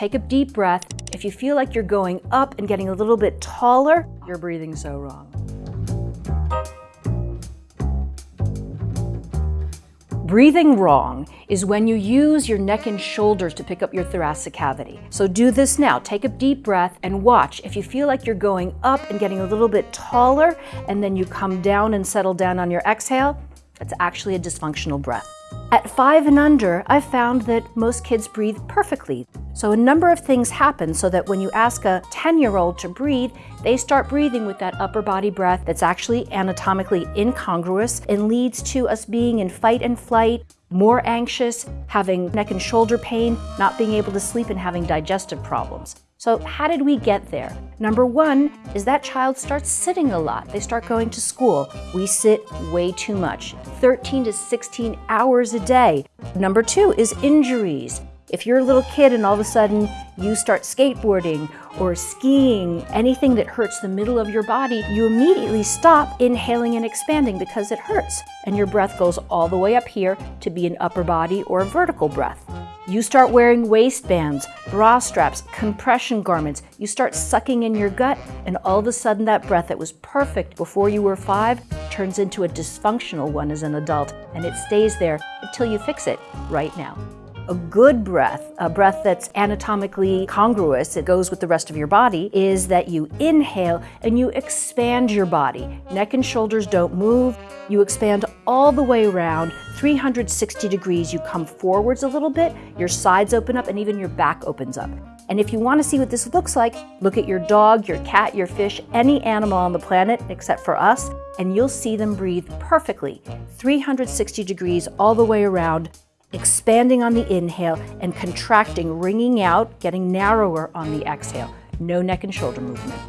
take a deep breath. If you feel like you're going up and getting a little bit taller, you're breathing so wrong. Breathing wrong is when you use your neck and shoulders to pick up your thoracic cavity. So do this now. Take a deep breath and watch. If you feel like you're going up and getting a little bit taller and then you come down and settle down on your exhale, that's actually a dysfunctional breath. At five and under, I've found that most kids breathe perfectly. So a number of things happen so that when you ask a 10-year-old to breathe, they start breathing with that upper body breath that's actually anatomically incongruous and leads to us being in fight and flight, more anxious, having neck and shoulder pain, not being able to sleep, and having digestive problems. So how did we get there? Number one is that child starts sitting a lot. They start going to school. We sit way too much, 13 to 16 hours a day. Number two is injuries. If you're a little kid and all of a sudden you start skateboarding or skiing, anything that hurts the middle of your body, you immediately stop inhaling and expanding because it hurts. And your breath goes all the way up here to be an upper body or a vertical breath. You start wearing waistbands, bra straps, compression garments. You start sucking in your gut, and all of a sudden that breath that was perfect before you were five turns into a dysfunctional one as an adult, and it stays there until you fix it right now. A good breath, a breath that's anatomically congruous, it goes with the rest of your body, is that you inhale and you expand your body. Neck and shoulders don't move. You expand all the way around, 360 degrees. You come forwards a little bit, your sides open up, and even your back opens up. And if you want to see what this looks like, look at your dog, your cat, your fish, any animal on the planet except for us, and you'll see them breathe perfectly, 360 degrees all the way around, expanding on the inhale and contracting, wringing out, getting narrower on the exhale. No neck and shoulder movement.